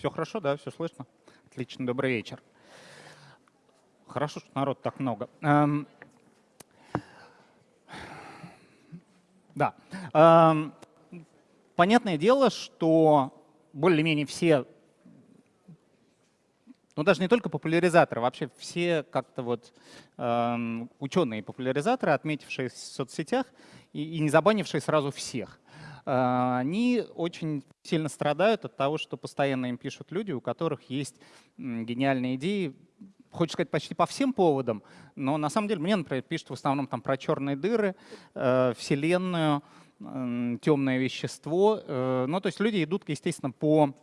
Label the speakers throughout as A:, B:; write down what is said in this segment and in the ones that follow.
A: Все хорошо, да, все слышно? Отлично, добрый вечер. Хорошо, что народ так много. Эм, да. Эм, понятное дело, что более-менее все, ну даже не только популяризаторы, вообще все как-то вот эм, ученые популяризаторы, отметившие в соцсетях и, и не забанившие сразу всех, они очень сильно страдают от того, что постоянно им пишут люди, у которых есть гениальные идеи, хочется сказать, почти по всем поводам, но на самом деле мне, например, пишут в основном там про черные дыры, э, Вселенную, темное вещество. Э, ну, то есть люди идут, естественно, по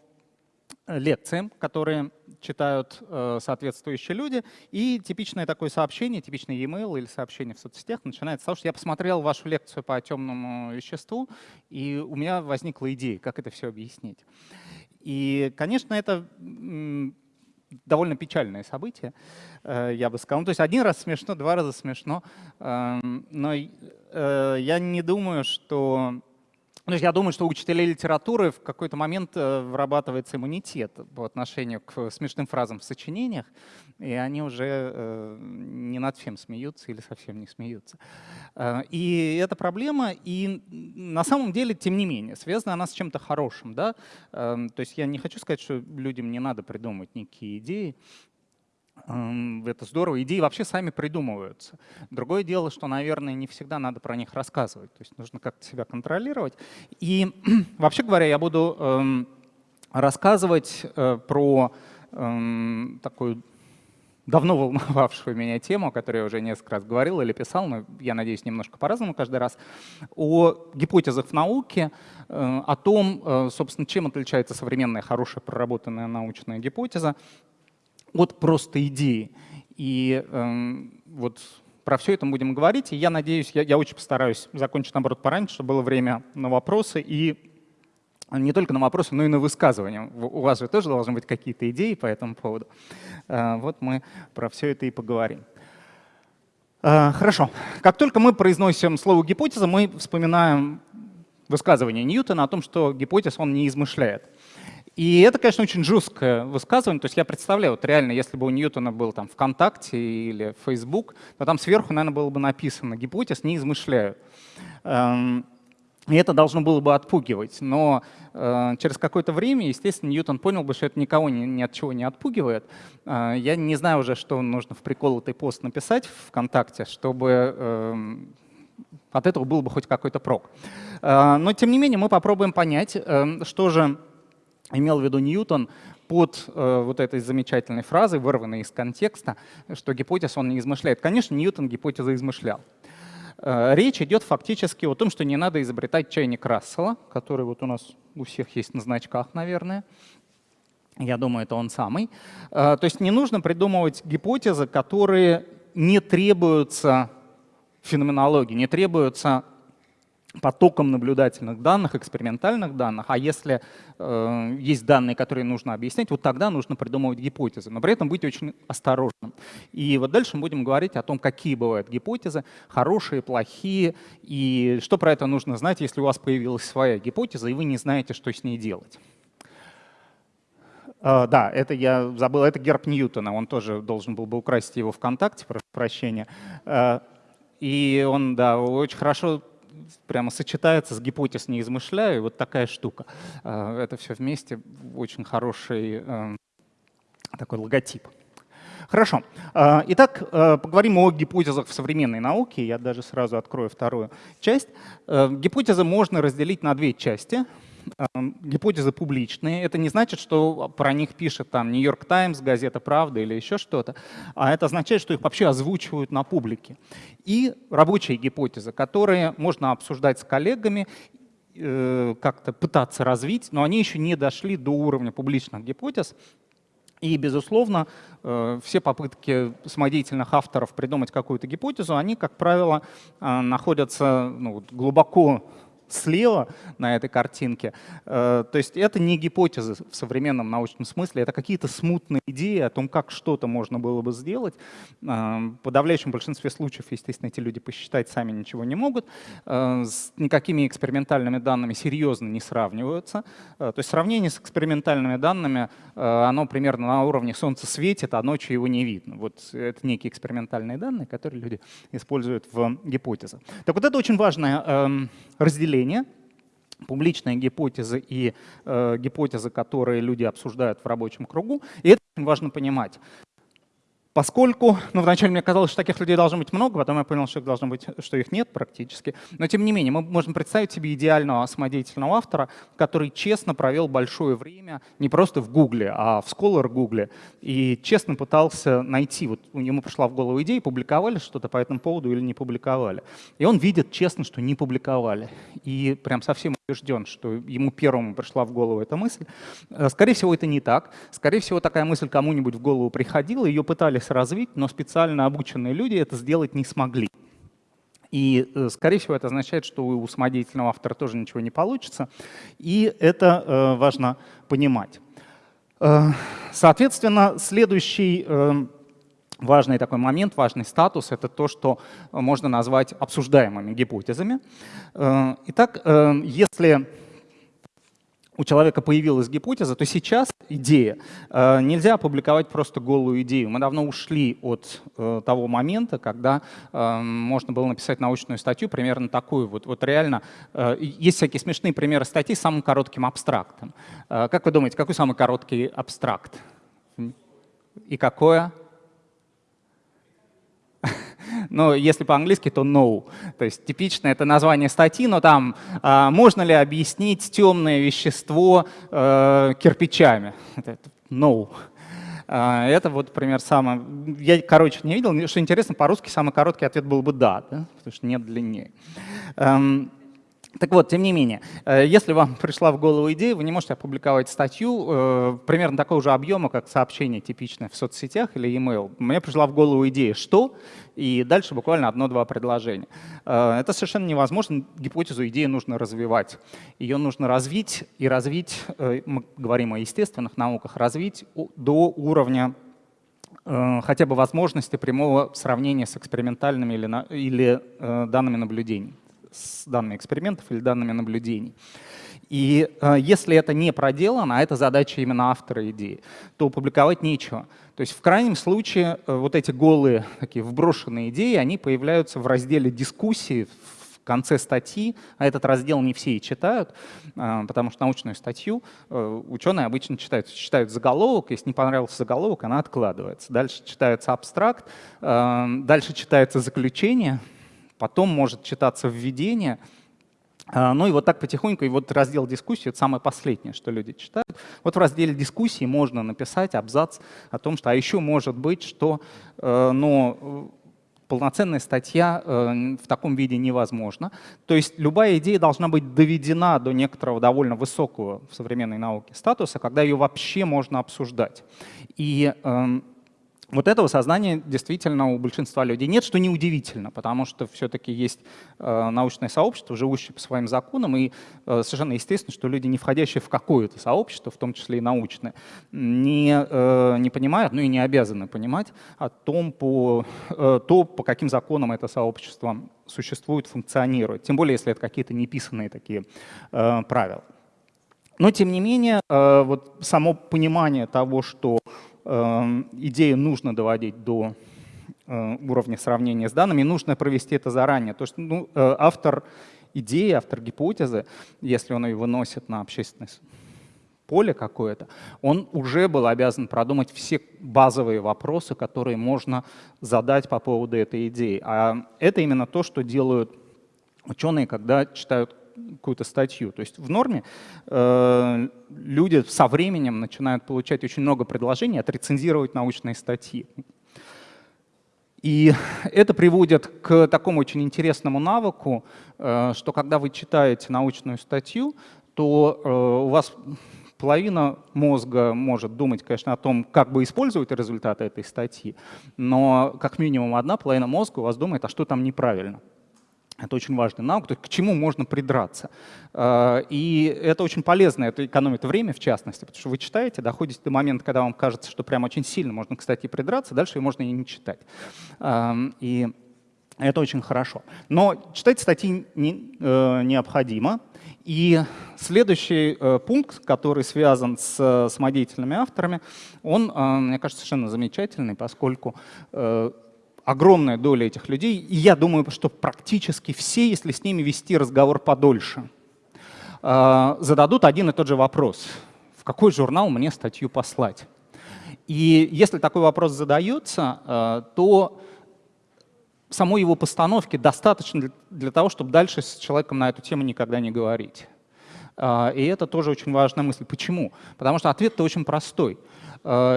A: лекциям, которые читают э, соответствующие люди. И типичное такое сообщение, типичный e-mail или сообщение в соцсетях начинается с того, что я посмотрел вашу лекцию по темному веществу, и у меня возникла идея, как это все объяснить. И, конечно, это довольно печальное событие, э, я бы сказал. Ну, то есть один раз смешно, два раза смешно, эм, но э, я не думаю, что есть я думаю, что у учителей литературы в какой-то момент э, вырабатывается иммунитет по отношению к смешным фразам в сочинениях, и они уже э, не над всем смеются или совсем не смеются. Э, и это проблема, и на самом деле, тем не менее, связана она с чем-то хорошим. Да? То есть я не хочу сказать, что людям не надо придумывать некие идеи, это здорово. Идеи вообще сами придумываются. Другое дело, что, наверное, не всегда надо про них рассказывать. То есть нужно как-то себя контролировать. И вообще говоря, я буду эм, рассказывать э, про эм, такую давно волновавшую меня тему, о которой я уже несколько раз говорил или писал, но я надеюсь, немножко по-разному каждый раз, о гипотезах в науке, э, о том, э, собственно, чем отличается современная хорошая проработанная научная гипотеза от просто идеи. И э, вот про все это мы будем говорить. И я надеюсь, я, я очень постараюсь закончить, наоборот, пораньше, чтобы было время на вопросы. И не только на вопросы, но и на высказывания. У вас же тоже должны быть какие-то идеи по этому поводу. Э, вот мы про все это и поговорим. Э, хорошо. Как только мы произносим слово «гипотеза», мы вспоминаем высказывание Ньютона о том, что гипотез он не измышляет. И это, конечно, очень жесткое высказывание. То есть я представляю, вот реально, если бы у Ньютона был там ВКонтакте или Facebook, то там сверху, наверное, было бы написано «гипотез не измышляют». Эм, и это должно было бы отпугивать. Но э, через какое-то время, естественно, Ньютон понял бы, что это никого ни, ни от чего не отпугивает. Э, я не знаю уже, что нужно в приколотый пост написать ВКонтакте, чтобы э, от этого был бы хоть какой-то прок. Э, но, тем не менее, мы попробуем понять, э, что же имел в виду Ньютон под э, вот этой замечательной фразой, вырванной из контекста, что гипотез он не измышляет. Конечно, Ньютон гипотезы измышлял. Э, речь идет фактически о том, что не надо изобретать чайник Рассела, который вот у нас у всех есть на значках, наверное. Я думаю, это он самый. Э, то есть не нужно придумывать гипотезы, которые не требуются феноменологии, не требуются потоком наблюдательных данных, экспериментальных данных, а если э, есть данные, которые нужно объяснять, вот тогда нужно придумывать гипотезы, но при этом быть очень осторожным. И вот дальше мы будем говорить о том, какие бывают гипотезы, хорошие, плохие, и что про это нужно знать, если у вас появилась своя гипотеза, и вы не знаете, что с ней делать. Uh, да, это я забыл, это герб Ньютона, он тоже должен был бы украсть его ВКонтакте, прошу прощения. Uh, и он, да, очень хорошо прямо сочетается с гипотез «не измышляю», вот такая штука. А, это все вместе очень хороший э, такой логотип. Хорошо. А, итак, э, поговорим о гипотезах в современной науке. Я даже сразу открою вторую часть. Э, гипотезы можно разделить на две части — гипотезы публичные. Это не значит, что про них пишет там Нью-Йорк Таймс, газета «Правда» или еще что-то, а это означает, что их вообще озвучивают на публике. И рабочие гипотезы, которые можно обсуждать с коллегами, э, как-то пытаться развить, но они еще не дошли до уровня публичных гипотез, и, безусловно, э, все попытки самодеятельных авторов придумать какую-то гипотезу, они, как правило, э, находятся ну, глубоко слева на этой картинке. Э, то есть это не гипотезы в современном научном смысле, это какие-то смутные идеи о том, как что-то можно было бы сделать. Э, в подавляющем большинстве случаев, естественно, эти люди посчитать сами ничего не могут. Э, с никакими экспериментальными данными серьезно не сравниваются. То есть сравнение с экспериментальными данными, оно примерно на уровне «Солнце светит, а ночью его не видно». Вот это некие экспериментальные данные, которые люди используют в гипотезах. Так вот это очень важное эм, разделение публичные гипотезы и э, гипотезы, которые люди обсуждают в рабочем кругу. И это очень важно понимать. Поскольку, ну, вначале мне казалось, что таких людей должно быть много, потом я понял, что их должно быть, что их нет практически. Но тем не менее, мы можем представить себе идеального самодеятельного автора, который честно провел большое время не просто в Гугле, а в Scholar Гугле, и честно пытался найти, вот ему пришла в голову идея, публиковали что-то по этому поводу или не публиковали. И он видит честно, что не публиковали. И прям совсем убежден, что ему первому пришла в голову эта мысль. Э, скорее всего, это не так. Скорее всего, такая мысль кому-нибудь в голову приходила, ее пытались развить, но специально обученные люди это сделать не смогли. И, э, скорее всего, это означает, что у самодеятельного автора тоже ничего не получится. И это э, важно понимать. Соответственно, следующий важный такой момент, важный статус — это то, что можно назвать обсуждаемыми гипотезами. Э, итак, э, если у человека появилась гипотеза, то сейчас идея. Э, нельзя опубликовать просто голую идею. Мы давно ушли от того момента, когда можно было написать научную статью примерно такую. Вот, вот реально есть всякие смешные примеры статей с самым коротким абстрактом. Как вы думаете, какой самый короткий абстракт? И какое? но если по-английски, то no. То есть типично это название статьи, но там а, можно ли объяснить темное вещество э, кирпичами? No. А, это вот, например, самое... Я, короче, не видел, что интересно, по-русски самый короткий ответ был бы «да», да? потому что нет длиннее. Эм, так вот, тем не менее, э, если вам пришла в голову идея, вы не можете опубликовать статью э, примерно такого же объема, как сообщение типичное в соцсетях или email. Мне пришла в голову идея «что?» и дальше буквально одно-два предложения. Э, это совершенно невозможно, гипотезу идеи нужно развивать. Ее нужно развить и развить, мы говорим о естественных науках, развить до уровня хотя бы возможности прямого сравнения с экспериментальными или данными наблюдений с данными экспериментов или данными наблюдений. И э, если это не проделано, а это задача именно автора идеи, то публиковать нечего. То есть в крайнем случае э, вот эти голые, такие вброшенные идеи, они появляются в разделе дискуссии, в конце статьи, а этот раздел не все и читают, э, потому что научную статью э, ученые обычно читают. Читают заголовок, если не понравился заголовок, она откладывается. Дальше читается абстракт, э, дальше читается заключение — потом может читаться введение, а, ну и вот так потихоньку, и вот раздел дискуссии — это самое последнее, что люди читают. Вот в разделе дискуссии можно написать абзац о том, что а еще может быть, что ну, полноценная статья э, в таком виде невозможна. То есть любая идея должна быть доведена до некоторого довольно высокого в современной науке статуса, когда ее вообще можно обсуждать. И эм, вот этого сознания действительно у большинства людей нет, что неудивительно, потому что все-таки есть э, научное сообщество, живущее по своим законам, и э, совершенно естественно, что люди, не входящие в какое-то сообщество, в том числе и научное, не, э, не понимают, ну и не обязаны понимать о том, по, то, по каким законам это сообщество существует, функционирует, тем более, если это какие-то неписанные такие правила. Но, тем не менее, вот само понимание того, что идею нужно доводить до э, уровня сравнения с данными, нужно провести это заранее. То есть ну, э, автор идеи, автор гипотезы, если он ее выносит на общественное поле какое-то, он уже был обязан продумать все базовые вопросы, которые можно задать по поводу этой идеи. А это именно то, что делают ученые, когда читают какую-то статью. То есть в норме э, люди со временем начинают получать очень много предложений отрецензировать научные статьи. И это приводит к такому очень интересному навыку, э, что когда вы читаете научную статью, то э, у вас половина мозга может думать, конечно, о том, как бы использовать результаты этой статьи, но как минимум одна половина мозга у вас думает, а что там неправильно. Это очень важная наука, то есть к чему можно придраться. Э, и это очень полезно, это экономит время в частности, потому что вы читаете, доходите до момента, когда вам кажется, что прям очень сильно можно, кстати, придраться, дальше можно и не читать. Эм, и это очень хорошо. Но читать статьи не, э, необходимо. И следующий э, пункт, который связан с самодеятельными авторами, он, э, мне кажется, совершенно замечательный, поскольку э, огромная доля этих людей, и я думаю, что практически все, если с ними вести разговор подольше, э, зададут один и тот же вопрос. В какой журнал мне статью послать? И если такой вопрос задается, э, то самой его постановки достаточно для, того, чтобы дальше с человеком на эту тему никогда не говорить. А, и это тоже очень важная мысль. Почему? Потому что ответ-то очень простой.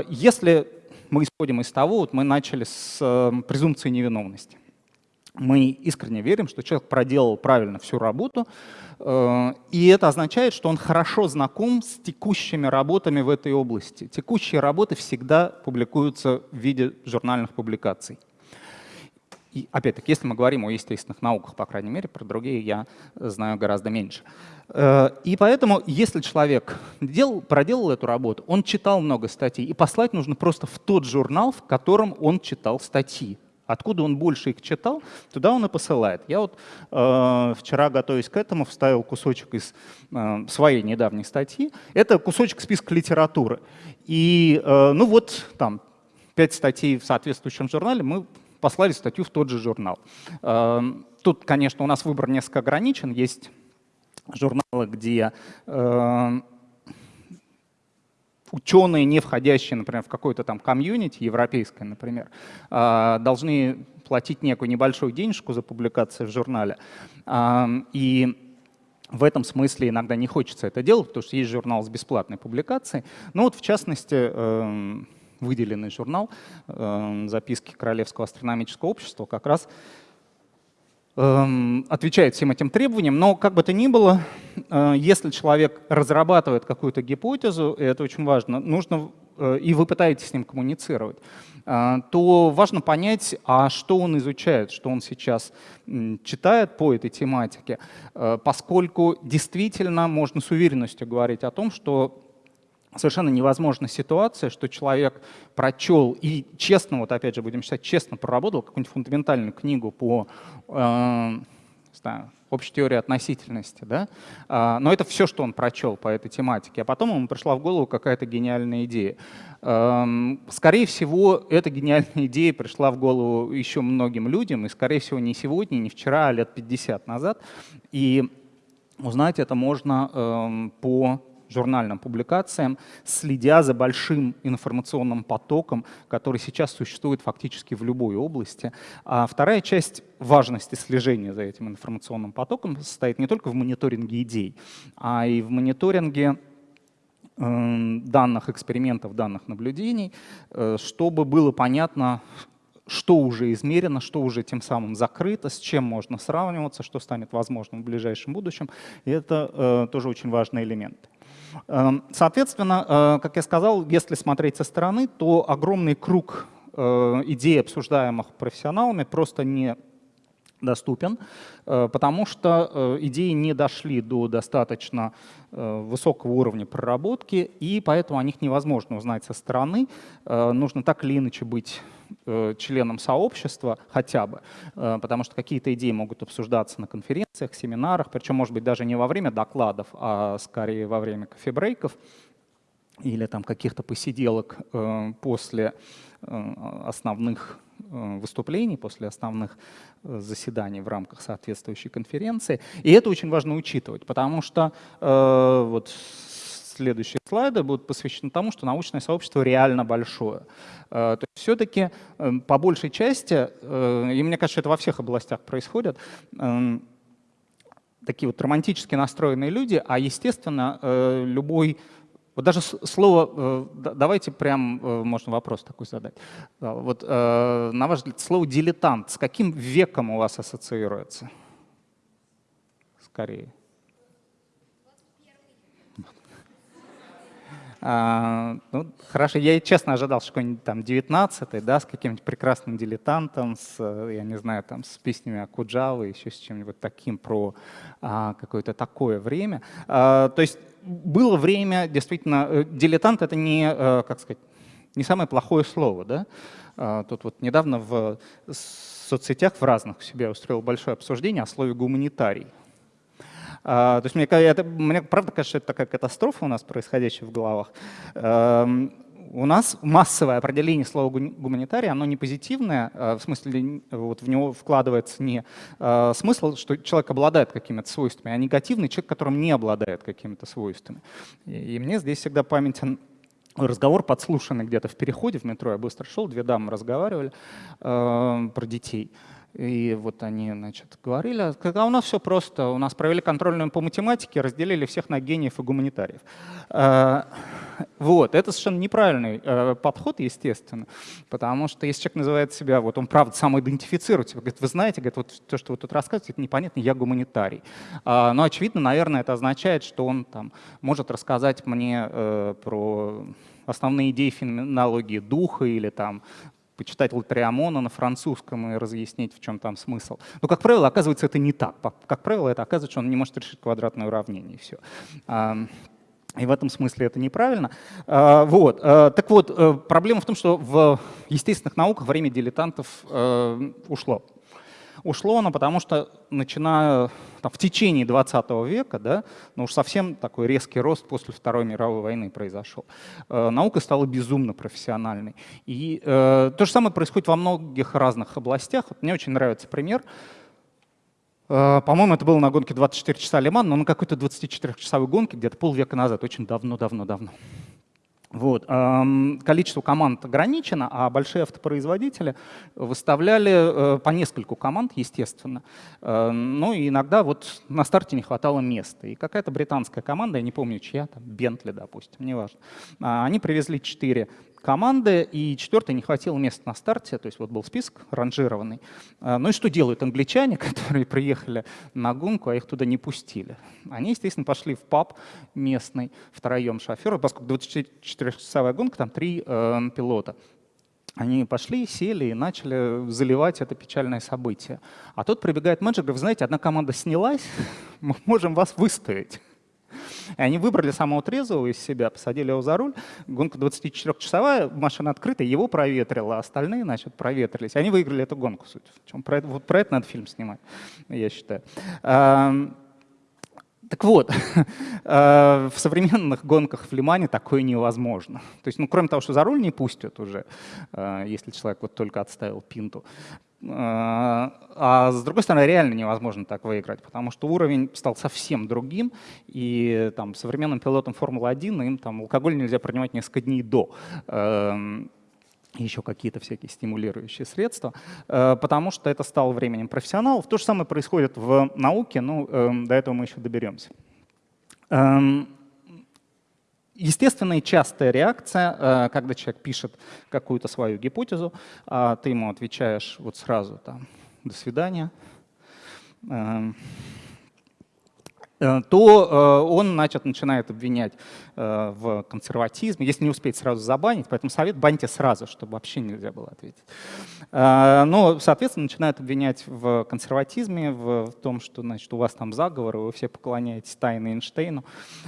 A: Если мы исходим из того, вот мы начали с э, презумпции невиновности. Мы искренне верим, что человек проделал правильно всю работу, э, и это означает, что он хорошо знаком с текущими работами в этой области. Текущие работы всегда публикуются в виде журнальных публикаций. И опять-таки, если мы говорим о естественных науках, по крайней мере, про другие я знаю гораздо меньше. Э, и поэтому, если человек делал, проделал эту работу, он читал много статей, и послать нужно просто в тот журнал, в котором он читал статьи. Откуда он больше их читал, туда он и посылает. Я вот э, вчера, готовясь к этому, вставил кусочек из э, своей недавней статьи. Это кусочек списка литературы. И э, ну вот там пять статей в соответствующем журнале мы послали статью в тот же журнал. Эм, тут, конечно, у нас выбор несколько ограничен. Есть журналы, где эм, ученые, не входящие, например, в какое-то там комьюнити, европейское, например, э, должны платить некую небольшую денежку за публикацию в журнале. Эм, и в этом смысле иногда не хочется это делать, потому что есть журнал с бесплатной публикацией. Ну вот, в частности, выделенный журнал эм, «Записки Королевского астрономического общества» как раз эм, отвечает всем этим требованиям, но как бы то ни было, э, если человек разрабатывает какую-то гипотезу, и это очень важно, нужно, э, и вы пытаетесь с ним коммуницировать, э, то важно понять, а что он изучает, что он сейчас читает по этой тематике, поскольку действительно можно с уверенностью говорить о том, что совершенно невозможна ситуация, что человек прочел и честно, вот опять же будем считать, честно проработал какую-нибудь фундаментальную книгу по э, общей теории относительности, да? А, но это все, что он прочел по этой тематике. А потом ему пришла в голову какая-то гениальная идея. Эм, скорее всего, эта гениальная идея пришла в голову еще многим людям, и, скорее всего, не сегодня, не вчера, а лет 50 назад. И узнать это можно эм, по журнальным публикациям, следя за большим информационным потоком, который сейчас существует фактически в любой области. А вторая часть важности слежения за этим информационным потоком состоит не только в мониторинге идей, а и в мониторинге эм, данных экспериментов, данных наблюдений, э, чтобы было понятно, что уже измерено, что уже тем самым закрыто, с чем можно сравниваться, что станет возможным в ближайшем будущем. И это э, тоже очень важный элемент. Эм, соответственно, э, как я сказал, если смотреть со стороны, то огромный круг э, идей, обсуждаемых профессионалами, просто не доступен, э, потому что идеи не дошли до достаточно высокого уровня проработки, и поэтому о них невозможно узнать со стороны. Нужно так или иначе быть Э, членом сообщества хотя бы, э, потому что какие-то идеи могут обсуждаться на конференциях, семинарах, причем, может быть, даже не во время докладов, а скорее во время кофебрейков или там каких-то посиделок э, после основных выступлений, после основных заседаний в рамках соответствующей конференции. И это очень важно учитывать, потому что вот следующие слайды будут посвящены тому, что научное сообщество реально большое. Э, то есть все-таки по большей части, э, и мне кажется, это во всех областях происходит, такие вот романтически настроенные люди, а естественно э, любой вот даже слово, давайте прям, можно вопрос такой задать. Вот на ваш взгляд, слово «дилетант» с каким веком у вас ассоциируется? Скорее. А, ну, хорошо, я честно ожидал, что какой-нибудь там 19 да, с каким-нибудь прекрасным дилетантом, с, я не знаю, там, с песнями Акуджавы, еще с чем-нибудь таким про а, какое-то такое время. А, то есть было время, действительно, э, дилетант — это не, э, как сказать, не самое плохое слово. Да? А, тут вот недавно в соцсетях в разных у себя устроил большое обсуждение о слове «гуманитарий». А, то есть мне, это, мне правда кажется, что это такая катастрофа у нас происходящая в головах. Эм, у нас массовое определение слова гуманитарий, оно не позитивное, а в смысле вот в него вкладывается не э, смысл, что человек обладает какими-то свойствами, а негативный человек, которым не обладает какими-то свойствами. И мне здесь всегда памятен разговор подслушанный где-то в переходе в метро, я быстро шел, две дамы разговаривали э, про детей. И вот они, значит, говорили, когда у нас все просто, у нас провели контрольную по математике, разделили всех на гениев и гуманитариев. Э, вот, это совершенно неправильный э, подход, естественно, потому что если человек называет себя, вот он правда самоидентифицирует себя, говорит, вы знаете, говорит, вот то, что вы тут рассказываете, это непонятно, я гуманитарий. А, но очевидно, наверное, это означает, что он там может рассказать мне э, про основные идеи феноменологии духа или там почитать Латриамона на французском и разъяснить, в чем там смысл. Но, как правило, оказывается, это не так. Как правило, это оказывается, что он не может решить квадратное уравнение, и все. И в этом смысле это неправильно. А, вот. А, так вот, э, проблема в том, что в естественных науках время дилетантов э, ушло. Ушло оно, потому что начиная там, в течение 20 века, да, ну уж совсем такой резкий рост после Второй мировой войны произошел. Э, наука стала безумно профессиональной. И э, то же самое происходит во многих разных областях. Вот мне очень нравится пример. Э, по-моему, это было на гонке 24 часа Лиман, но на какой-то 24-часовой гонке где-то полвека назад, очень давно-давно-давно. Вот. Количество команд ограничено, а большие автопроизводители выставляли э, по нескольку команд, естественно. Э, ну и иногда вот на старте не хватало места. И какая-то британская команда, я не помню чья, там Бентли, допустим, неважно, а, они привезли четыре команды, и четвертой не хватило места на старте, то есть вот был список ранжированный. А, ну и что делают англичане, которые приехали на гонку, а их туда не пустили? Они, естественно, пошли в паб местный, втроем шофера, поскольку 24-часовая гонка, там три э, пилота. Они пошли, сели и начали заливать это печальное событие. А тут прибегает менеджер, говорит, знаете, одна команда снялась, мы можем вас выставить. И они выбрали самого трезвого из себя, посадили его за руль. Гонка 24-часовая, машина открытая, его проветрила, а остальные, значит, проветрились. Они выиграли эту гонку, суть. Про вот про это надо фильм снимать, я считаю. Так вот, в современных гонках в Лимане такое невозможно. То есть, ну, кроме того, что за руль не пустят уже, э, если человек вот только отставил пинту, а, а с другой стороны, реально невозможно так выиграть, потому что уровень стал совсем другим, и там, современным пилотам Формулы-1 им там, алкоголь нельзя принимать несколько дней до эм, еще какие-то всякие стимулирующие средства, э, потому что это стало временем профессионалов. То же самое происходит в науке, ну, эм, до этого мы еще доберемся. Естественная частая реакция, э, когда человек пишет какую-то свою гипотезу, а ты ему отвечаешь вот сразу там «до свидания», эм, то э, он значит, начинает обвинять э, в консерватизме, если не успеть сразу забанить, поэтому совет баньте сразу, чтобы вообще нельзя было ответить. Но, соответственно, начинает обвинять в консерватизме, в том, что значит, у вас там заговор, вы все поклоняетесь тайне Эйнштейну.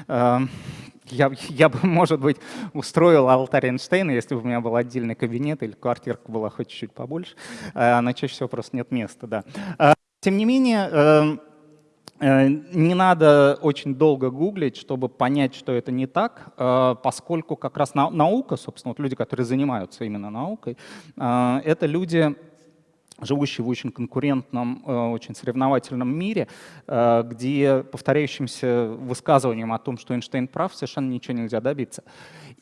A: Я, я бы, может быть, устроил алтарь Эйнштейна, если бы у меня был отдельный кабинет или квартирка была хоть чуть-чуть побольше, но чаще всего просто нет места. Да. Тем не менее, Э, не надо очень долго гуглить, чтобы понять, что это не так, э, поскольку как раз наука, собственно, вот люди, которые занимаются именно наукой, э, это люди, живущие в очень конкурентном, очень соревновательном мире, где повторяющимся высказыванием о том, что Эйнштейн прав, совершенно ничего нельзя добиться.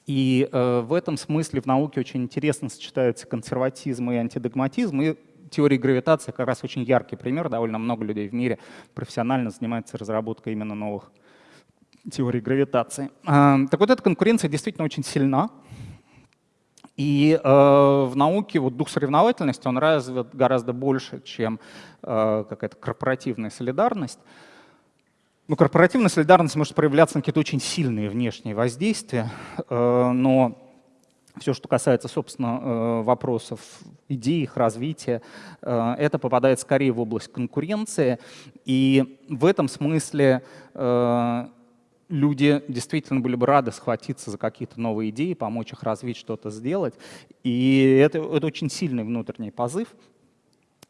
A: И в этом смысле в науке очень интересно сочетаются консерватизм и антидогматизм, и теории гравитации как раз очень яркий пример. Довольно много людей в мире профессионально занимается разработкой именно новых теорий гравитации. А, так вот, эта конкуренция действительно очень сильна. И э, в науке вот дух соревновательности, он развит гораздо больше, чем э, какая-то корпоративная солидарность. Ну, корпоративная солидарность может проявляться на какие-то очень сильные внешние воздействия, э, но все, что касается, собственно, э, вопросов идей, их развития, э, это попадает скорее в область конкуренции. И в этом смысле люди действительно были бы рады схватиться за какие-то новые идеи, помочь их развить, что-то сделать. И это, это очень сильный внутренний позыв,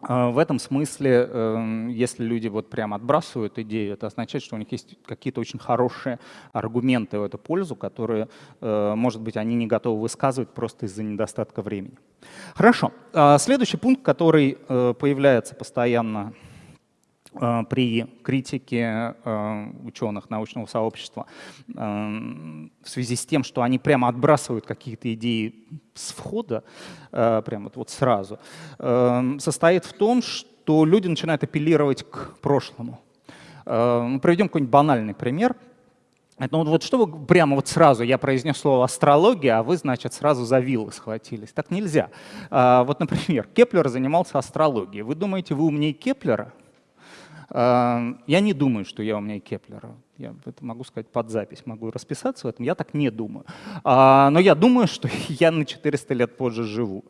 A: в этом смысле, эм, если люди вот прямо отбрасывают идею, это означает, что у них есть какие-то очень хорошие аргументы в эту пользу, которые, э, может быть, они не готовы высказывать просто из-за недостатка времени. Хорошо. А, следующий пункт, который э, появляется постоянно при критике э, ученых научного сообщества э, в связи с тем, что они прямо отбрасывают какие-то идеи с входа, прямо вот сразу, состоит в том, что люди начинают апеллировать к прошлому. Мы приведем какой-нибудь банальный пример. Ну вот что вы прямо вот сразу, я произнес слово астрология, а вы, значит, сразу за вилы схватились. Так нельзя. Вот, например, Кеплер занимался астрологией. Вы думаете, вы умнее Кеплера? Я не думаю, что я умнее Кеплера. Я это могу сказать под запись, могу расписаться в этом. Я так не думаю. А, но я думаю, что я на 400 лет позже живу.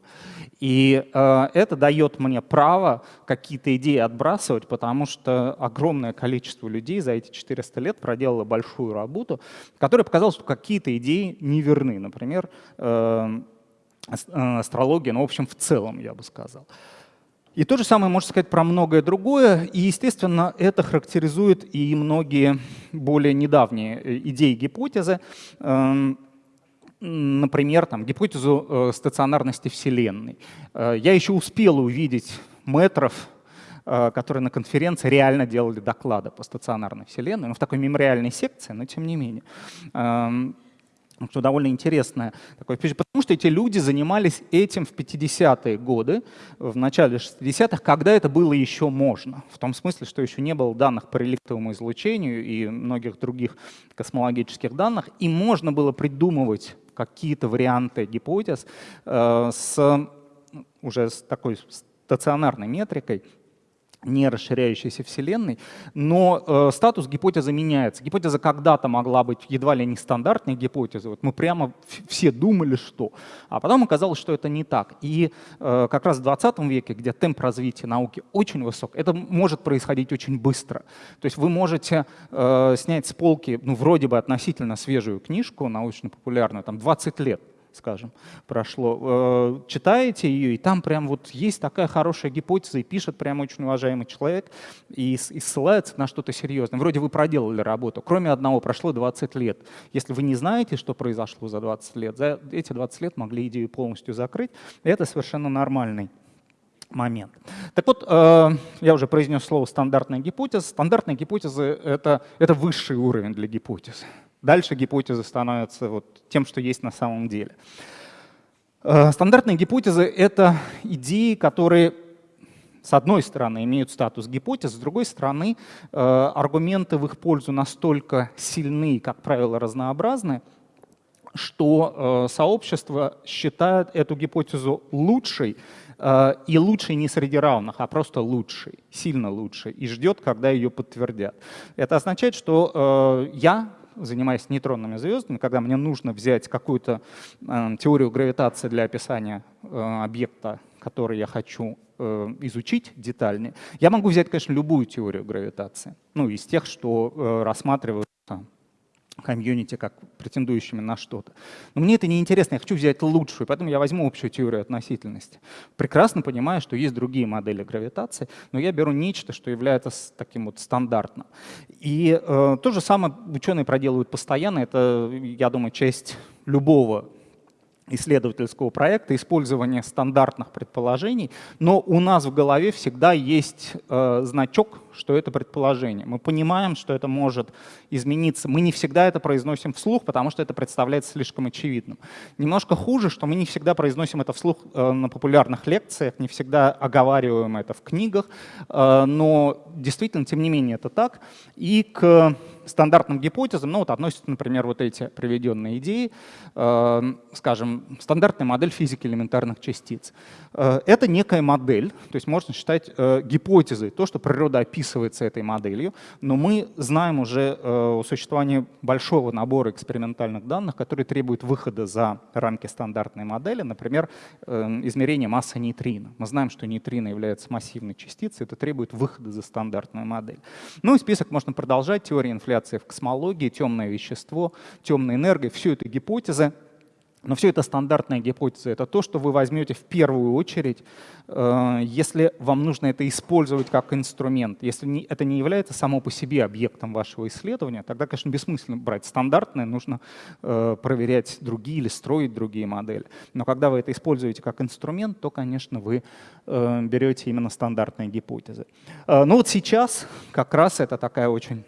A: И а, это дает мне право какие-то идеи отбрасывать, потому что огромное количество людей за эти 400 лет проделало большую работу, которая показала, что какие-то идеи неверны. Например, э, астрология, ну, в общем, в целом, я бы сказал. И то же самое можно сказать про многое другое. И, естественно, это характеризует и многие более недавние э, идеи гипотезы. Эм, например, там, гипотезу э, стационарности Вселенной. Э, я еще успел увидеть метров, которые на конференции реально делали доклады по стационарной Вселенной, ну, в такой мемориальной секции, но тем не менее. Эм, что довольно интересное такое потому что эти люди занимались этим в 50-е годы, в начале 60-х, когда это было еще можно, в том смысле, что еще не было данных по реликтовому излучению и многих других космологических данных, и можно было придумывать какие-то варианты гипотез э, с уже с такой стационарной метрикой, не расширяющейся Вселенной, но э, статус гипотезы меняется. Гипотеза когда-то могла быть едва ли не стандартной гипотезой. Вот мы прямо все думали, что. А потом оказалось, что это не так. И э, как раз в 20 веке, где темп развития науки очень высок, это может происходить очень быстро. То есть вы можете э, снять с полки ну, вроде бы относительно свежую книжку научно-популярную, там 20 лет, скажем, прошло, э, читаете ее, и там прям вот есть такая хорошая гипотеза, и пишет прям очень уважаемый человек, и, и ссылается на что-то серьезное. Вроде вы проделали работу. Кроме одного, прошло 20 лет. Если вы не знаете, что произошло за 20 лет, за эти 20 лет могли идею полностью закрыть. Это совершенно нормальный момент. Так вот, э, я уже произнес слово «стандартная гипотеза». Стандартные гипотезы — это, это высший уровень для гипотез. Дальше гипотезы становятся вот тем, что есть на самом деле. Э, стандартные гипотезы — это идеи, которые с одной стороны имеют статус гипотез, с другой стороны э, аргументы в их пользу настолько сильны и, как правило, разнообразны, что сообщество считает эту гипотезу лучшей, и лучшей не среди равных, а просто лучшей, сильно лучшей, и ждет, когда ее подтвердят. Это означает, что я занимаясь нейтронными звездами, когда мне нужно взять какую-то э, теорию гравитации для описания э, объекта, который я хочу э, изучить детальнее, я могу взять, конечно, любую теорию гравитации, ну, из тех, что э, рассматривают комьюнити как претендующими на что-то. Но мне это не интересно, я хочу взять лучшую, поэтому я возьму общую теорию относительности. Прекрасно понимаю, что есть другие модели гравитации, но я беру нечто, что является таким вот стандартным. И э, то же самое ученые проделывают постоянно, это, я думаю, часть любого исследовательского проекта, использование стандартных предположений, но у нас в голове всегда есть э, значок, что это предположение. Мы понимаем, что это может измениться. Мы не всегда это произносим вслух, потому что это представляется слишком очевидным. Немножко хуже, что мы не всегда произносим это вслух э, на популярных лекциях, не всегда оговариваем это в книгах, э, но действительно, тем не менее, это так. И к стандартным гипотезам ну, вот относятся, например, вот эти приведенные идеи, э, скажем, стандартная модель физики элементарных частиц. Это некая модель, то есть можно считать э, гипотезой то, что природа описывается этой моделью, но мы знаем уже о существовании большого набора экспериментальных данных, которые требуют выхода за рамки стандартной модели, например, э, измерение массы нейтрино. Мы знаем, что нейтрино является массивной частицей, это требует выхода за стандартную модель. Ну и список можно продолжать. Теория инфляции в космологии, темное вещество, темная энергия — все это гипотезы, но все это стандартная гипотеза. Это то, что вы возьмете в первую очередь, э, если вам нужно это использовать как инструмент. Если это не является само по себе объектом вашего исследования, тогда, конечно, бессмысленно брать стандартное, нужно э, проверять другие или строить другие модели. Но когда вы это используете как инструмент, то, конечно, вы э, берете именно стандартные гипотезы. Ну вот сейчас как раз это такая очень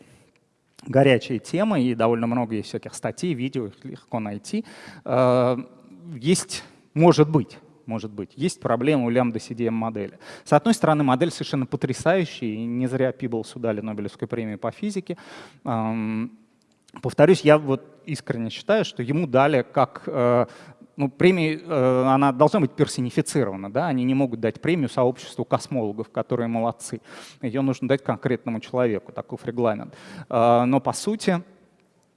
A: горячая тема, и довольно много есть всяких статей, видео, их легко найти. Э, есть, может быть, может быть, есть проблема у лямбда CDM модели. С одной стороны, модель совершенно потрясающая, и не зря Пиблсу дали Нобелевскую премию по физике. Эм, повторюсь, я вот искренне считаю, что ему дали как э, ну, премия, э, она должна быть персонифицирована, да, они не могут дать премию сообществу космологов, которые молодцы. Ее нужно дать конкретному человеку, таков регламент. Э, но по сути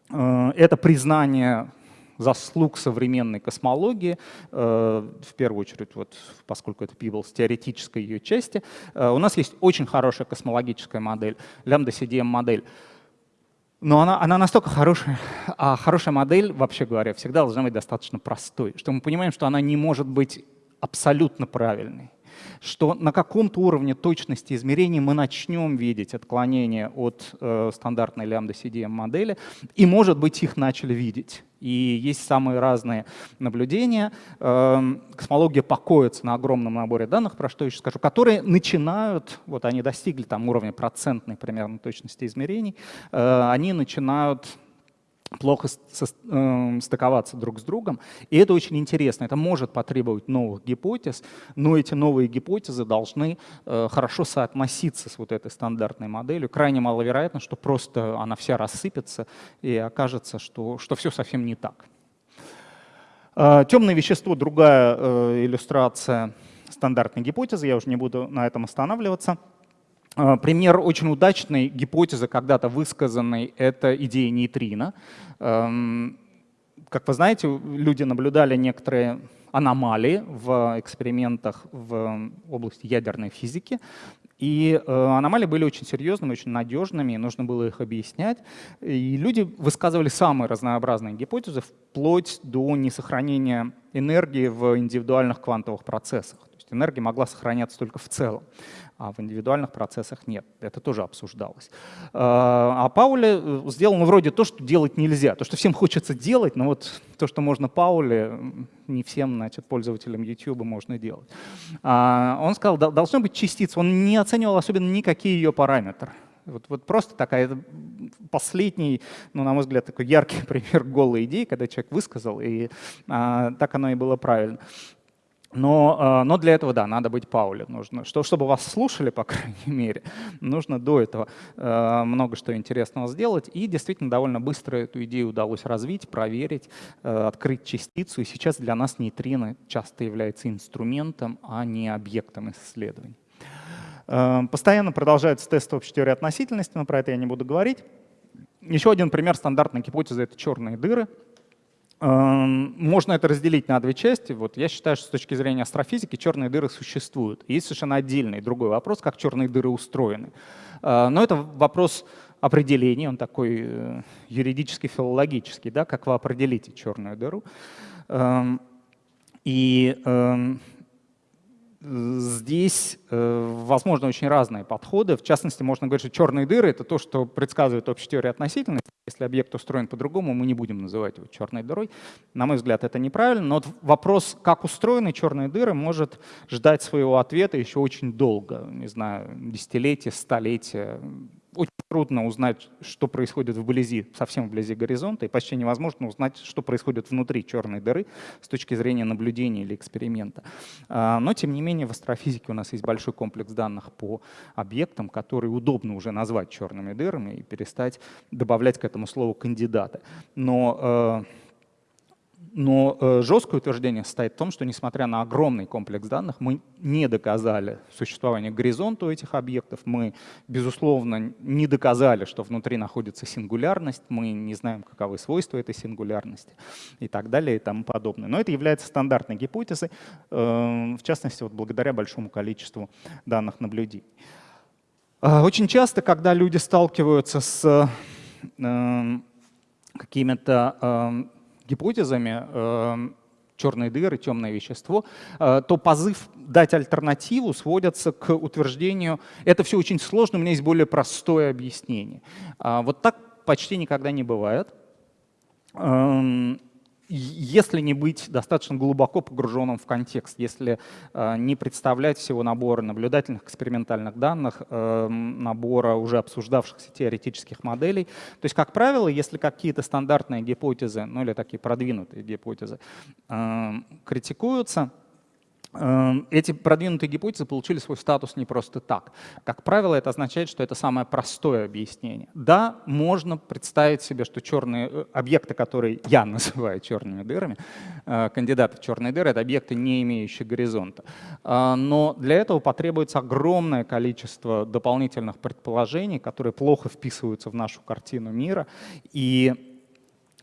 A: э, это признание заслуг современной космологии, в первую очередь, вот, поскольку это Пиблс, теоретической ее части, у нас есть очень хорошая космологическая модель, лямбда-CDM-модель, но она, она настолько хорошая, а хорошая модель, вообще говоря, всегда должна быть достаточно простой, что мы понимаем, что она не может быть абсолютно правильной что на каком-то уровне точности измерений мы начнем видеть отклонения от э, стандартной лямбда CDM модели, и, может быть, их начали видеть. И есть самые разные наблюдения. Эм, космология покоится на огромном наборе данных, про что я еще скажу, которые начинают, вот они достигли там уровня процентной примерно точности измерений, э, они начинают плохо эм, стыковаться друг с другом. И это очень интересно. Это может потребовать новых гипотез, но эти новые гипотезы должны э, хорошо соотноситься с вот этой стандартной моделью. Крайне маловероятно, что просто она вся рассыпется и окажется, что, что все совсем не так. Э, Темное вещество — другая э, иллюстрация стандартной гипотезы. Я уже не буду на этом останавливаться. А, пример очень удачной гипотезы, когда-то высказанной, это идея нейтрино. Эм, как вы знаете, люди наблюдали некоторые аномалии в экспериментах в области ядерной физики. И э, аномалии были очень серьезными, очень надежными, и нужно было их объяснять. И люди высказывали самые разнообразные гипотезы, вплоть до несохранения энергии в индивидуальных квантовых процессах. То есть энергия могла сохраняться только в целом а в индивидуальных процессах нет. Это тоже обсуждалось. А, а Пауле э, сделал ну, вроде то, что делать нельзя, то, что всем хочется делать, но вот то, что можно Пауле, не всем значит, пользователям YouTube можно делать. А, он сказал, должно быть частица, он не оценивал особенно никакие ее параметры. Вот, вот просто такая последний, ну, на мой взгляд, такой яркий пример голой идеи, когда человек высказал, и а, так оно и было правильно. Но, а, но для этого, да, надо быть Пауле. Нужно, что, чтобы вас слушали, по крайней мере, нужно до этого э, много что интересного сделать. И действительно довольно быстро эту идею удалось развить, проверить, э, открыть частицу. И сейчас для нас нейтрино часто является инструментом, а не объектом исследований. Постоянно продолжаются тесты общей теории относительности, но про это я не буду говорить. Еще один пример стандартной гипотезы — это черные дыры. Эм, можно это разделить на две части. Вот я считаю, что с точки зрения астрофизики черные дыры существуют. Есть совершенно отдельный другой вопрос, как черные дыры устроены. Э, но это вопрос определения, он такой э, юридический, филологический, да, как вы определите черную дыру. Эм, и эм, Здесь э, возможны очень разные подходы. В частности, можно говорить, что черные дыры — это то, что предсказывает общая теория относительности. Если объект устроен по-другому, мы не будем называть его черной дырой. На мой взгляд, это неправильно. Но вот вопрос, как устроены черные дыры, может ждать своего ответа еще очень долго. Не знаю, десятилетия, столетия. Очень трудно узнать, что происходит вблизи, совсем вблизи горизонта, и почти невозможно узнать, что происходит внутри черной дыры с точки зрения наблюдения или эксперимента. А, но, тем не менее, в астрофизике у нас есть большой комплекс данных по объектам, которые удобно уже назвать черными дырами и перестать добавлять к этому слову кандидаты. Но э, но э, жесткое утверждение состоит в том, что несмотря на огромный комплекс данных, мы не доказали существование горизонта у этих объектов, мы, безусловно, не доказали, что внутри находится сингулярность, мы не знаем, каковы свойства этой сингулярности и так далее и тому подобное. Но это является стандартной гипотезой, э, в частности, вот благодаря большому количеству данных наблюдений. Э, очень часто, когда люди сталкиваются с э, какими-то гипотезами э, черные дыры, темное вещество, э, то позыв дать альтернативу сводится к утверждению «это все очень сложно, у меня есть более простое объяснение». А вот так почти никогда не бывает. Если не быть достаточно глубоко погруженным в контекст, если э, не представлять всего набора наблюдательных экспериментальных данных, э, набора уже обсуждавшихся теоретических моделей. То есть, как правило, если какие-то стандартные гипотезы, ну или такие продвинутые гипотезы э, критикуются, эти продвинутые гипотезы получили свой статус не просто так. Как правило, это означает, что это самое простое объяснение. Да, можно представить себе, что черные э, объекты, которые я называю черными дырами, э, кандидаты в черные дыры, это объекты, не имеющие горизонта. Э, но для этого потребуется огромное количество дополнительных предположений, которые плохо вписываются в нашу картину мира. И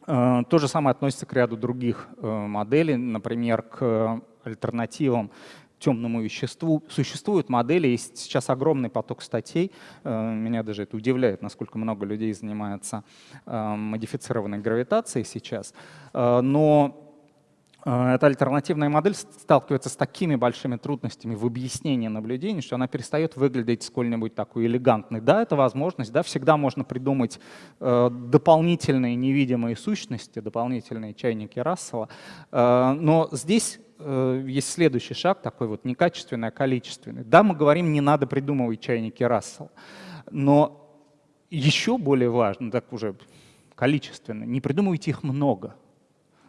A: то же самое относится к ряду других моделей, например, к альтернативам темному веществу. Существуют модели, есть сейчас огромный поток статей. Э, меня даже это удивляет, насколько много людей занимается э, модифицированной гравитацией сейчас. Э, но эта альтернативная модель сталкивается с такими большими трудностями в объяснении наблюдений, что она перестает выглядеть сколь-нибудь такой элегантной. Да, это возможность, да, всегда можно придумать дополнительные невидимые сущности, дополнительные чайники Рассела, но здесь Э, есть следующий шаг, такой вот некачественный, а количественный. Да, мы говорим, не надо придумывать чайники Рассел, но еще более важно, так уже количественно, не придумывайте их много.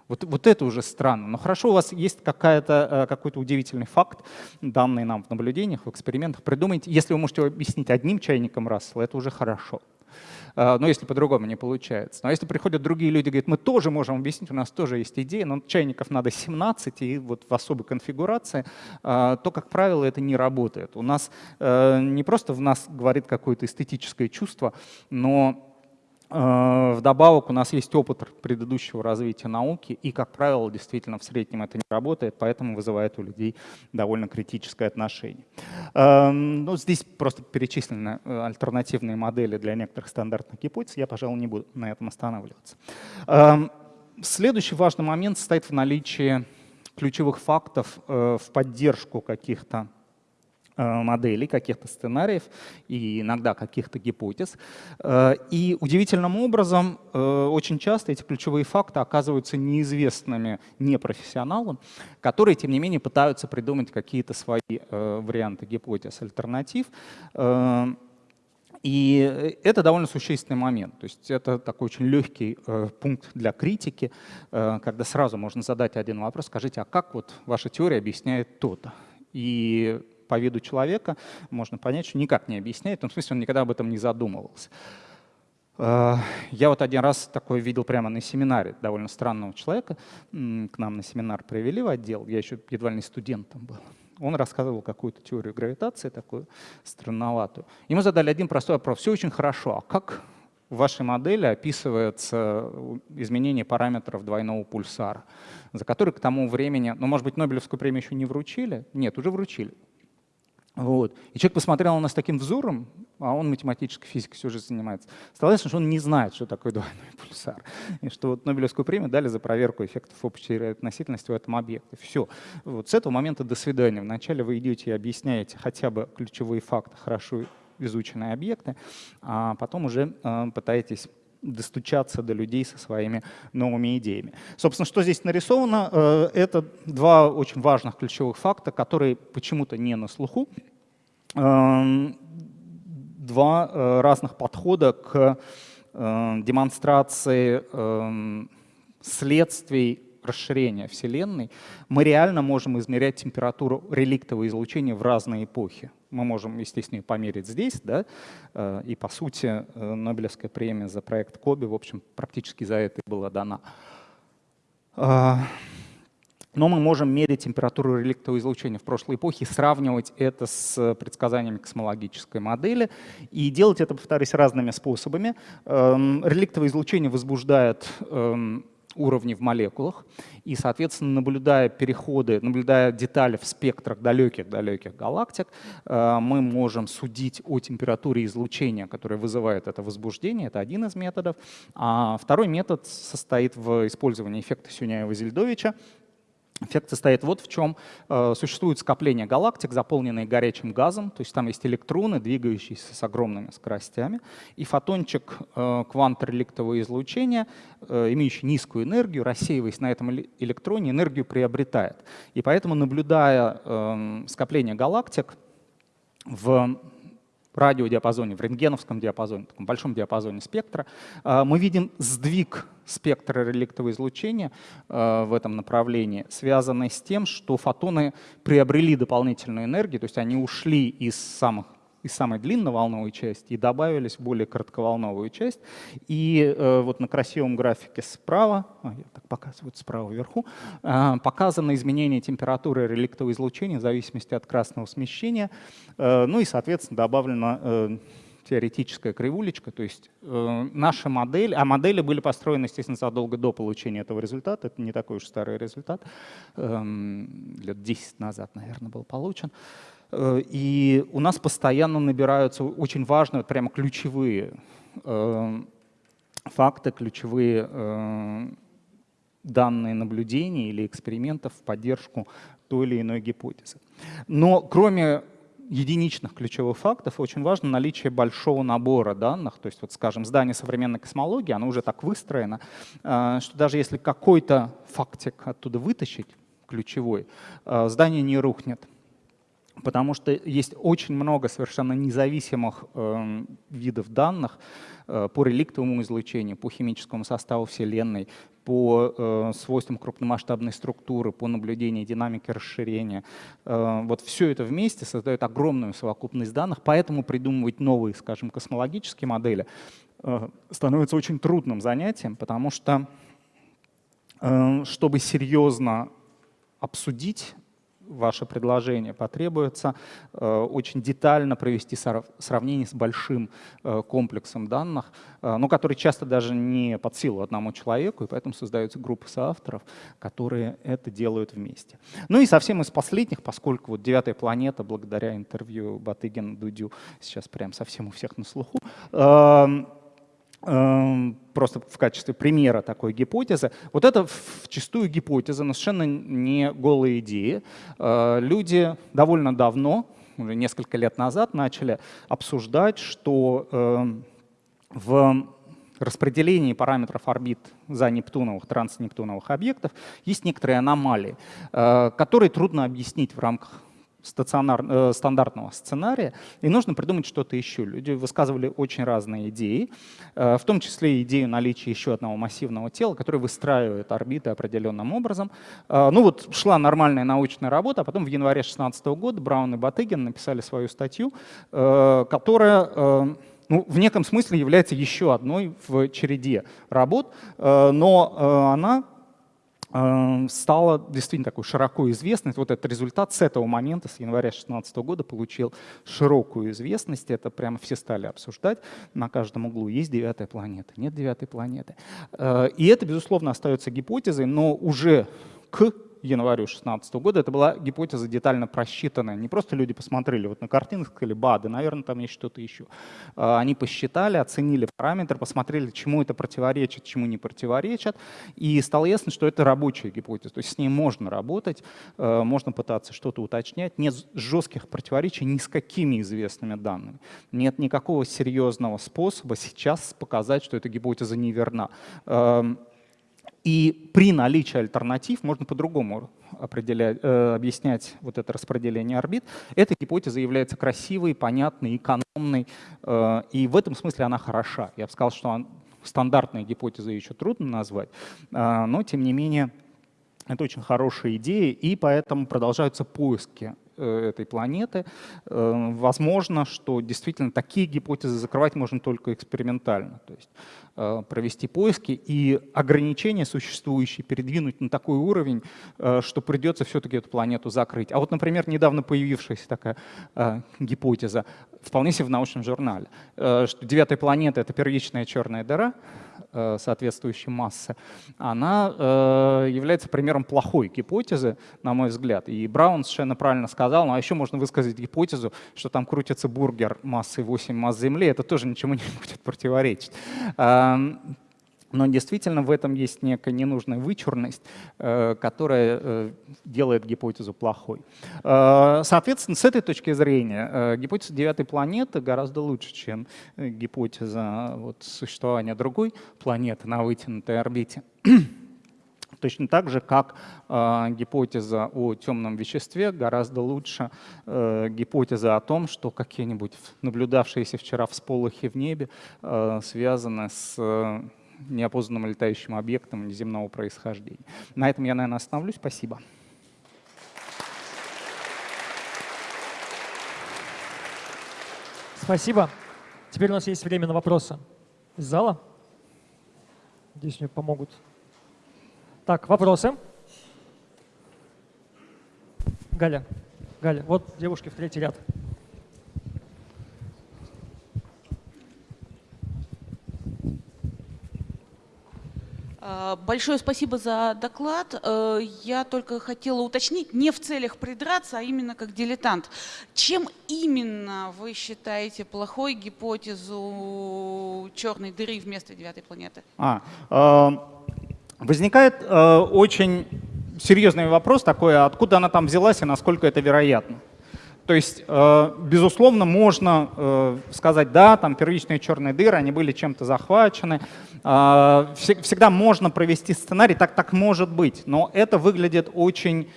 A: Вот, вот это уже странно. Но хорошо, у вас есть э, какой-то удивительный факт, данный нам в наблюдениях, в экспериментах. Придумайте, если вы можете объяснить одним чайником Рассела, это уже хорошо. А, но если по-другому не получается. Но если приходят другие люди и говорят, мы тоже можем объяснить, у нас тоже есть идея, но чайников надо 17 и вот в особой конфигурации, а, то, как правило, это не работает. У нас э, не просто в нас говорит какое-то эстетическое чувство, но вдобавок у нас есть опыт предыдущего развития науки, и, как правило, действительно в среднем это не работает, поэтому вызывает у людей довольно критическое отношение. Эм, ну, здесь просто перечислены э, альтернативные модели для некоторых стандартных гипотез, я, пожалуй, не буду на этом останавливаться. Эм, следующий важный момент состоит в наличии ключевых фактов э, в поддержку каких-то Э, моделей, каких-то сценариев и иногда каких-то гипотез. Э, и удивительным образом э, очень часто эти ключевые факты оказываются неизвестными непрофессионалам, которые, тем не менее, пытаются придумать какие-то свои варианты гипотез, альтернатив. И это довольно существенный момент. То есть это такой очень легкий э, пункт для критики, э, когда сразу можно задать один вопрос, скажите, а как вот ваша теория объясняет то-то? И по виду человека можно понять, что никак не объясняет, в том смысле он никогда об этом не задумывался. Э, я вот один раз такое видел прямо на семинаре довольно странного человека. К нам на семинар привели в отдел, я еще едва ли не студентом был. Он рассказывал какую-то теорию гравитации, такую странноватую. Ему задали один простой вопрос. Все очень хорошо, а как в вашей модели описывается изменение параметров двойного пульсара, за который к тому времени, ну, может быть, Нобелевскую премию еще не вручили? Нет, уже вручили. Вот. И человек посмотрел на нас таким взором, а он математической физикой все же занимается. Стало ясно, что он не знает, что такое двойной пульсар. И что вот Нобелевскую премию дали за проверку эффектов общей относительности в этом объекте. Все. Вот с этого момента до свидания. Вначале вы идете и объясняете хотя бы ключевые факты, хорошо изученные объекты, а потом уже э, пытаетесь достучаться до людей со своими новыми идеями. Собственно, что здесь нарисовано, э, это два очень важных ключевых факта, которые почему-то не на слуху. Эм, два разных подхода к демонстрации эм, следствий расширения Вселенной, мы реально можем измерять температуру реликтового излучения в разные эпохи. Мы можем, естественно, померить здесь, да, э, и по сути э, Нобелевская премия за проект Коби, в общем, практически за это и была дана. А, но мы можем мерить температуру реликтового излучения в прошлой эпохе, сравнивать это с предсказаниями космологической модели и делать это, повторюсь, разными способами. Эм, реликтовое излучение возбуждает эм, уровни в молекулах. И, соответственно, наблюдая переходы, наблюдая детали в спектрах далеких-далеких галактик, э, мы можем судить о температуре излучения, которое вызывает это возбуждение. Это один из методов. А второй метод состоит в использовании эффекта Сюняева-Зельдовича, Эффект состоит вот в чем. Э, существует скопление галактик, заполненные горячим газом, то есть там есть электроны, двигающиеся с огромными скоростями, и фотончик э, квантореликтового излучения, э, имеющий низкую энергию, рассеиваясь на этом электроне, энергию приобретает. И поэтому, наблюдая эм, скопление галактик в радиодиапазоне, в рентгеновском диапазоне, в таком большом диапазоне спектра, э, мы видим сдвиг спектра реликтового излучения э, в этом направлении, связанный с тем, что фотоны приобрели дополнительную энергию, то есть они ушли из самых из самой длинноволновой части и добавились в более коротковолновую часть. И э, вот на красивом графике справа, а, я так показываю справа вверху, э, показано изменение температуры реликтового излучения в зависимости от красного смещения. Э, ну и, соответственно, добавлено э, теоретическая кривулечка, то есть э, наша модель, а модели были построены, естественно, задолго до получения этого результата, это не такой уж старый результат, э, лет 10 назад, наверное, был получен. Э, и у нас постоянно набираются очень важные, прямо ключевые э, факты, ключевые э, данные наблюдений или экспериментов в поддержку той или иной гипотезы. Но кроме единичных ключевых фактов очень важно наличие большого набора данных. То есть, вот, скажем, здание современной космологии, оно уже так выстроено, что даже если какой-то фактик оттуда вытащить, ключевой, здание не рухнет потому что есть очень много совершенно независимых э, видов данных э, по реликтовому излучению, по химическому составу Вселенной, по э, свойствам крупномасштабной структуры, по наблюдению динамики расширения. Э, вот все это вместе создает огромную совокупность данных, поэтому придумывать новые, скажем, космологические модели э, становится очень трудным занятием, потому что э, чтобы серьезно обсудить ваше предложение, потребуется э, очень детально провести сравнение с большим э, комплексом данных, э, но который часто даже не под силу одному человеку, и поэтому создаются группы соавторов, которые это делают вместе. Ну и совсем из последних, поскольку вот «Девятая планета» благодаря интервью Батыгина Дудю сейчас прям совсем у всех на слуху, Эм, просто в качестве примера такой гипотезы. Вот это вчастую гипотеза, но совершенно не голые идеи. Э, люди довольно давно, уже несколько лет назад, начали обсуждать, что эм, в распределении параметров орбит за нептуновых, транснептуновых объектов есть некоторые аномалии, э, которые трудно объяснить в рамках стационар, э, стандартного сценария, и нужно придумать что-то еще. Люди высказывали очень разные идеи, э, в том числе идею наличия еще одного массивного тела, которое выстраивает орбиты определенным образом. Э, ну вот шла нормальная научная работа, а потом в январе 2016 года Браун и Батыгин написали свою статью, э, которая э, ну, в неком смысле является еще одной в череде работ, э, но э, она стала действительно такой широко известной. Вот этот результат с этого момента, с января 2016 года, получил широкую известность. Это прямо все стали обсуждать на каждом углу. Есть девятая планета, нет девятой планеты. Э, и это, безусловно, остается гипотезой, но уже к январю 2016 года это была гипотеза детально просчитанная. Не просто люди посмотрели вот на картинку, сказали, ба, да, наверное, там есть что-то еще. А, они посчитали, оценили параметр, посмотрели, чему это противоречит, чему не противоречит, и стало ясно, что это рабочая гипотеза. То есть с ней можно работать, э, можно пытаться что-то уточнять. Нет жестких противоречий ни с какими известными данными. Нет никакого серьезного способа сейчас показать, что эта гипотеза неверна. И при наличии альтернатив можно по-другому определять, э, объяснять вот это распределение орбит. Эта гипотеза является красивой, понятной, экономной, э, и в этом смысле она хороша. Я бы сказал, что он, стандартной гипотезой еще трудно назвать, э, но тем не менее это очень хорошая идея, и поэтому продолжаются поиски Э, этой планеты. Э, возможно, что действительно такие гипотезы закрывать можно только экспериментально. То есть э, провести поиски и ограничения существующие передвинуть на такой уровень, что придется все-таки эту планету закрыть. А вот, например, недавно появившаяся такая гипотеза, вполне себе в научном журнале, что девятая планета — это первичная черная дыра, Э, соответствующей массы, она э, является примером плохой гипотезы, на мой взгляд. И Браун совершенно правильно сказал, ну а еще можно высказать гипотезу, что там крутится бургер массой 8 масс Земли, это тоже ничему не будет противоречить. Но действительно в этом есть некая ненужная вычурность, э, которая э, делает гипотезу плохой. Э, соответственно, с этой точки зрения гипотеза девятой планеты гораздо лучше, чем гипотеза вот, существования другой планеты на вытянутой орбите. Точно так же, как э, гипотеза о темном веществе гораздо лучше э, гипотеза о том, что какие-нибудь наблюдавшиеся вчера всполохи в небе э, связаны с неопознанным летающим объектом неземного происхождения. На этом я, наверное, остановлюсь. Спасибо.
B: Спасибо. Теперь у нас есть время на вопросы из зала. Здесь мне помогут. Так, вопросы. Галя, Галя, вот девушки в третий ряд.
C: Большое спасибо за доклад. Э, я только хотела уточнить, не в целях придраться, а именно как дилетант. Чем именно вы считаете плохой гипотезу черной дыры вместо девятой планеты?
A: А, э, возникает э, очень серьезный вопрос такой, откуда она там взялась и насколько это вероятно. То есть, э, безусловно, можно э, сказать, да, там первичные черные дыры, они были чем-то захвачены. Э, всегда можно провести сценарий, так так может быть, но это выглядит очень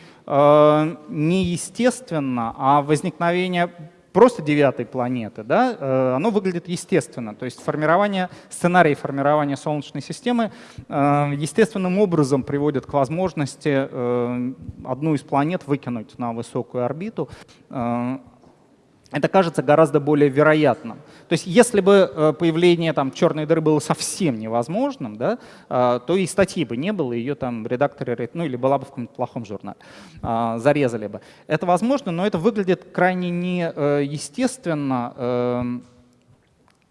A: неестественно, а возникновение просто девятой планеты, да, э, оно выглядит естественно. То есть формирование, сценарий формирования Солнечной системы э, естественным образом приводит к возможности э, одну из планет выкинуть на высокую орбиту, это кажется гораздо более вероятным. То есть если бы э, появление там, черной дыры было совсем невозможным, да, э, то и статьи бы не было, ее там редакторы, ну или была бы в каком-то плохом журнале, э, зарезали бы. Это возможно, но это выглядит крайне неестественно, эм,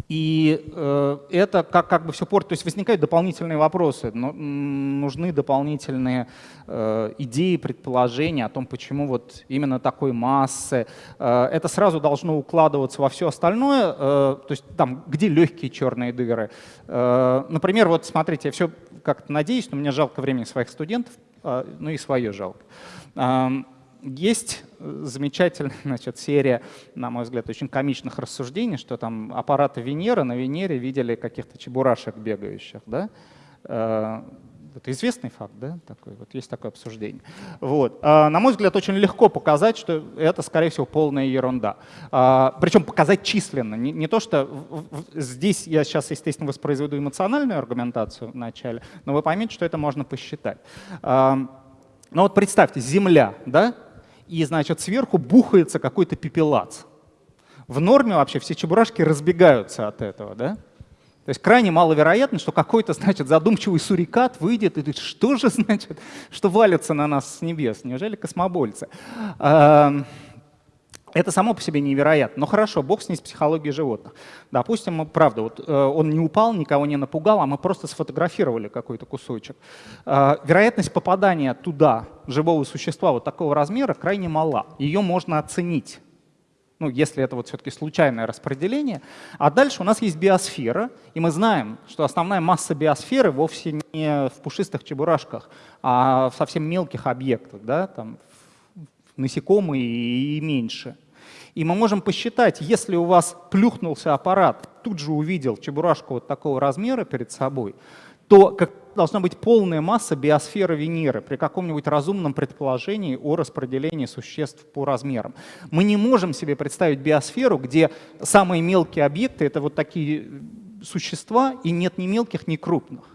A: и э, это как, как бы все портит, то есть возникают дополнительные вопросы, но, нужны дополнительные э, идеи, предположения о том, почему вот именно такой массы. Э, это сразу должно укладываться во все остальное, то есть там, где легкие черные дыры. Например, вот смотрите, я все как-то надеюсь, но мне жалко времени своих студентов, ну и свое жалко. Э, есть замечательная значит, серия, на мой взгляд, очень комичных рассуждений, что там аппараты Венеры на Венере видели каких-то чебурашек бегающих. Да? Э, это известный факт, да, такой, вот есть такое обсуждение. Вот. А, на мой взгляд, очень легко показать, что это, скорее всего, полная ерунда. А, причем показать численно. Не, то, что здесь я сейчас, естественно, воспроизведу эмоциональную аргументацию в начале, но вы поймете, что это можно посчитать. А, ну вот представьте, Земля, да, и, значит, сверху бухается какой-то пепелац. В норме вообще все чебурашки разбегаются от этого, да? То есть крайне маловероятно, что какой-то, значит, задумчивый сурикат выйдет и говорит, что же, значит, что валится на нас с небес? Неужели космобольцы? Это само по себе невероятно. Но хорошо, бог с ней с психологией животных. Допустим, правда, вот, э, он не упал, никого не напугал, а мы просто сфотографировали какой-то кусочек. Э, вероятность попадания туда живого существа вот такого размера крайне мала. Ее можно оценить. Ну, если это вот все-таки случайное распределение. А дальше у нас есть биосфера, и мы знаем, что основная масса биосферы вовсе не в пушистых чебурашках, а в совсем мелких объектах, да, там, насекомые и меньше. И мы можем посчитать, если у вас плюхнулся аппарат, тут же увидел чебурашку вот такого размера перед собой, то как, должна быть полная масса биосферы Венеры при каком-нибудь разумном предположении о распределении существ по размерам. Мы не можем себе представить биосферу, где самые мелкие объекты — это вот такие существа, и нет ни мелких, ни крупных.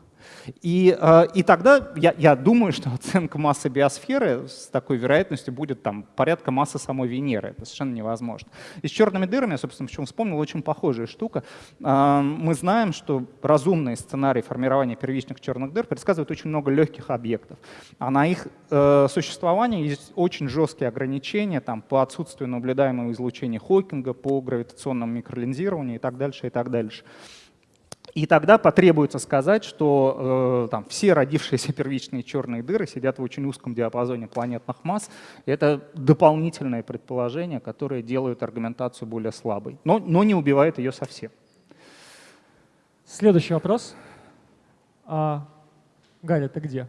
A: И, э, и тогда я, я думаю, что оценка массы биосферы с такой вероятностью будет там порядка массы самой Венеры. Это совершенно невозможно. И с черными дырами, я, собственно, почему вспомнил, очень похожая штука. Э, мы знаем, что разумный сценарий формирования первичных черных дыр предсказывает очень много легких объектов. А на их э, существование есть очень жесткие ограничения там, по отсутствию наблюдаемого излучения Хокинга, по гравитационному микролинзированию и так дальше, и так дальше. И тогда потребуется сказать, что э, там, все родившиеся первичные черные дыры сидят в очень узком диапазоне планетных масс. Это дополнительное предположение, которое делает аргументацию более слабой, но, но не убивает ее совсем.
B: Следующий вопрос. А, Галя, ты где?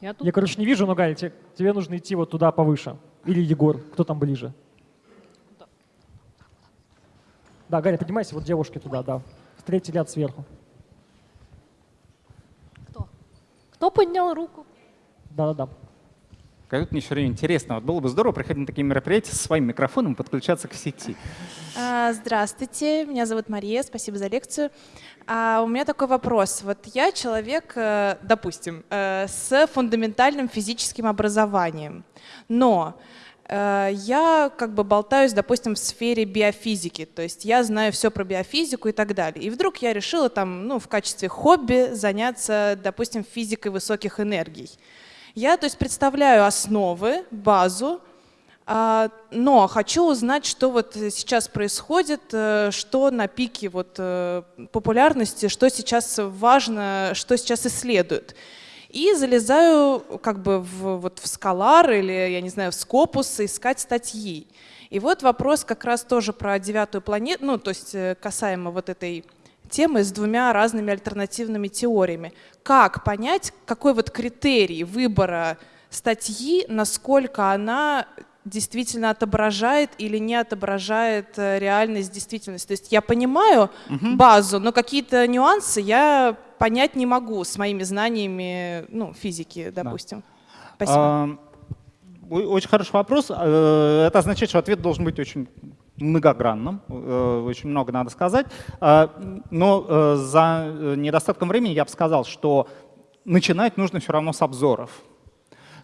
D: Я, тут.
B: Я, короче, не вижу, но, Галя, тебе, тебе нужно идти вот туда повыше. Или Егор, кто там ближе? Да, Гарри, поднимайся, вот девушки туда, да. В третий ряд сверху.
D: Кто? Кто поднял руку?
B: Да-да-да.
A: Как мне все время интересно. Вот было бы здорово приходить на такие мероприятия со своим микрофоном и подключаться к сети.
E: А, здравствуйте, меня зовут Мария, спасибо за лекцию. А у меня такой вопрос. Вот я человек, э, допустим, э, с фундаментальным физическим образованием, но я как бы болтаюсь, допустим, в сфере биофизики, то есть я знаю все про биофизику и так далее. И вдруг я решила там, ну, в качестве хобби заняться, допустим, физикой высоких энергий. Я, то есть, представляю основы, базу, а, но хочу узнать, что вот сейчас происходит, э, что на пике вот э, популярности, что сейчас важно, что сейчас исследуют и залезаю как бы в, вот в Скалар или, я не знаю, в Скопус искать статьи. И вот вопрос как раз тоже про девятую планету, ну, то есть э, касаемо вот этой темы с двумя разными альтернативными теориями. Как понять, какой вот критерий выбора статьи, насколько она действительно отображает или не отображает э, реальность, действительность. То есть я понимаю угу. базу, но какие-то нюансы я понять не могу с моими знаниями ну, физики, допустим. Да. Спасибо. А,
A: очень хороший вопрос. Э, это означает, что ответ должен быть очень многогранным, э, очень много надо сказать. А, но за недостатком времени я бы сказал, что начинать нужно все равно с обзоров.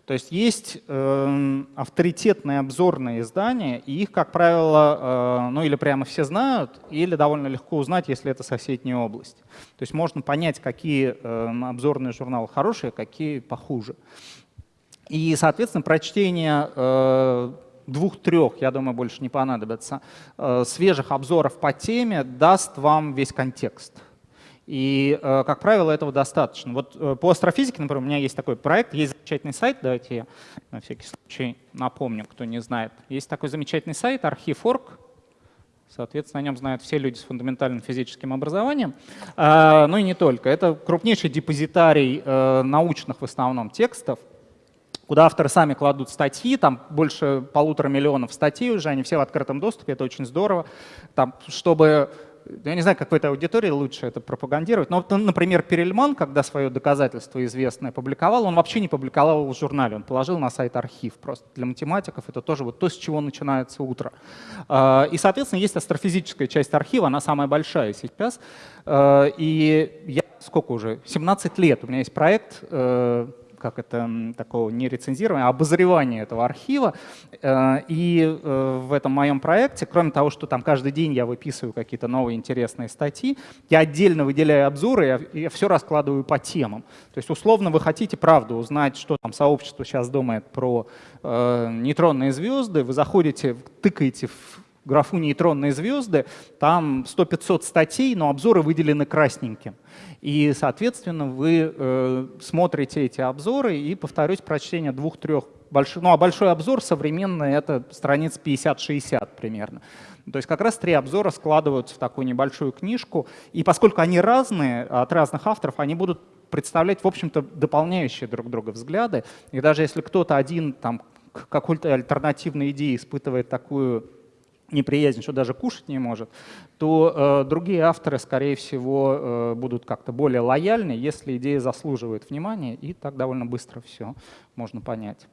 A: То есть есть э, авторитетные обзорные издания, и их, как правило, э, ну или прямо все знают, или довольно легко узнать, если это соседняя область. То есть можно понять, какие э, обзорные журналы хорошие, какие похуже. И, соответственно, прочтение э, двух-трех, я думаю, больше не понадобится, э, свежих обзоров по теме даст вам весь контекст. И, э, как правило, этого достаточно. Вот э, по астрофизике, например, у меня есть такой проект, есть замечательный сайт, давайте я на всякий случай напомню, кто не знает. Есть такой замечательный сайт, архив.орг, Соответственно, о нем знают все люди с фундаментальным физическим образованием. А, ну и не только. Это крупнейший депозитарий э, научных в основном текстов, куда авторы сами кладут статьи, там больше полутора миллионов статей уже, они все в открытом доступе, это очень здорово. Там, чтобы я не знаю, как в этой аудитории лучше это пропагандировать, но, например, Перельман, когда свое доказательство известное публиковал, он вообще не публиковал его в журнале, он положил на сайт архив. Просто для математиков это тоже вот то, с чего начинается утро. А, и, соответственно, есть астрофизическая часть архива, она самая большая сейчас. А, и я сколько уже? 17 лет у меня есть проект э, как это, такого не рецензирования, а обозревания этого архива. Э, и э, в этом моем проекте, кроме того, что там каждый день я выписываю какие-то новые интересные статьи, я отдельно выделяю обзоры, я, я все раскладываю по темам. То есть условно вы хотите правду узнать, что там сообщество сейчас думает про э, нейтронные звезды, вы заходите, тыкаете в графу нейтронные звезды, там 100-500 статей, но обзоры выделены красненьким. И, соответственно, вы э, смотрите эти обзоры и, повторюсь, прочтение двух-трех больших, ну а большой обзор современный — это страниц 50-60 примерно. То есть как раз три обзора складываются в такую небольшую книжку, и поскольку они разные, от разных авторов, они будут представлять, в общем-то, дополняющие друг друга взгляды. И даже если кто-то один там, к какой-то альтернативной идее испытывает такую неприязнь, что даже кушать не может, то э, другие авторы, скорее всего, э, будут как-то более лояльны, если идея заслуживает внимания, и так довольно быстро все можно понять.